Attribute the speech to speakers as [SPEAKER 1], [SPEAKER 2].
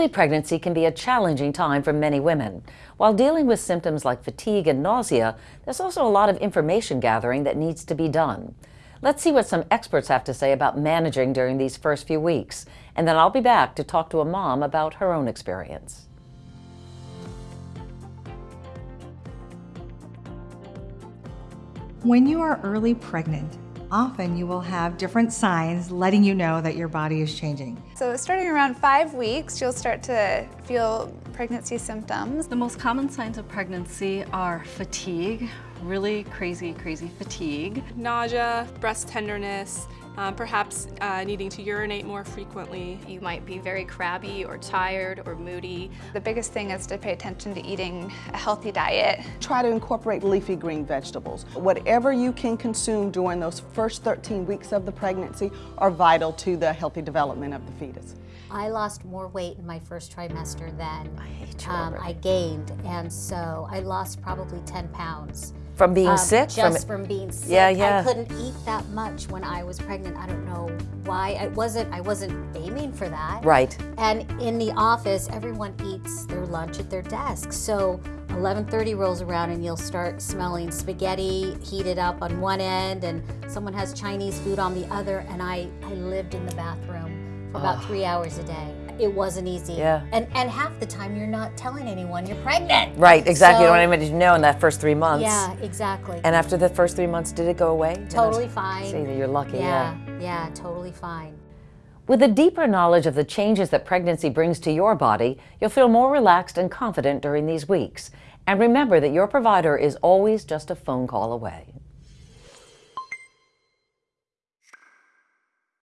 [SPEAKER 1] Early pregnancy can be a challenging time for many women. While dealing with symptoms like fatigue and nausea, there's also a lot of information gathering that needs to be done. Let's see what some experts have to say about managing during these first few weeks, and then I'll be back to talk to a mom about her own experience.
[SPEAKER 2] When you are early pregnant, often you will have different signs letting you know that your body is changing.
[SPEAKER 3] So starting around five weeks, you'll start to feel pregnancy symptoms.
[SPEAKER 4] The most common signs of pregnancy are fatigue, really crazy, crazy fatigue.
[SPEAKER 5] Nausea, breast tenderness, um, perhaps uh, needing to urinate more frequently.
[SPEAKER 6] You might be very crabby or tired or moody.
[SPEAKER 3] The biggest thing is to pay attention to eating a healthy diet.
[SPEAKER 7] Try to incorporate leafy green vegetables. Whatever you can consume during those first 13 weeks of the pregnancy are vital to the healthy development of the fetus.
[SPEAKER 8] I lost more weight in my first trimester than
[SPEAKER 1] I,
[SPEAKER 8] um, I gained, and so I lost probably 10 pounds.
[SPEAKER 1] From being
[SPEAKER 8] um,
[SPEAKER 1] sick?
[SPEAKER 8] Just from, from, being sick.
[SPEAKER 1] Yeah, yeah.
[SPEAKER 8] I couldn't eat that much when I was pregnant. I don't know why. I wasn't. I wasn't aiming for that.
[SPEAKER 1] Right.
[SPEAKER 8] And in the office, everyone eats their lunch at their desk. So 11:30 rolls around, and you'll start smelling spaghetti heated up on one end, and someone has Chinese food on the other. And I, I lived in the bathroom for about oh. three hours a day it wasn't easy.
[SPEAKER 1] Yeah.
[SPEAKER 8] And and half the time you're not telling anyone you're pregnant.
[SPEAKER 1] Right, exactly.
[SPEAKER 8] So,
[SPEAKER 1] you don't want anybody to know in that first three months.
[SPEAKER 8] Yeah, exactly.
[SPEAKER 1] And after the first three months, did it go away?
[SPEAKER 8] Totally fine.
[SPEAKER 1] See, you're lucky.
[SPEAKER 8] Yeah, yeah, yeah, totally fine.
[SPEAKER 1] With a deeper knowledge of the changes that pregnancy brings to your body, you'll feel more relaxed and confident during these weeks. And remember that your provider is always just a phone call away.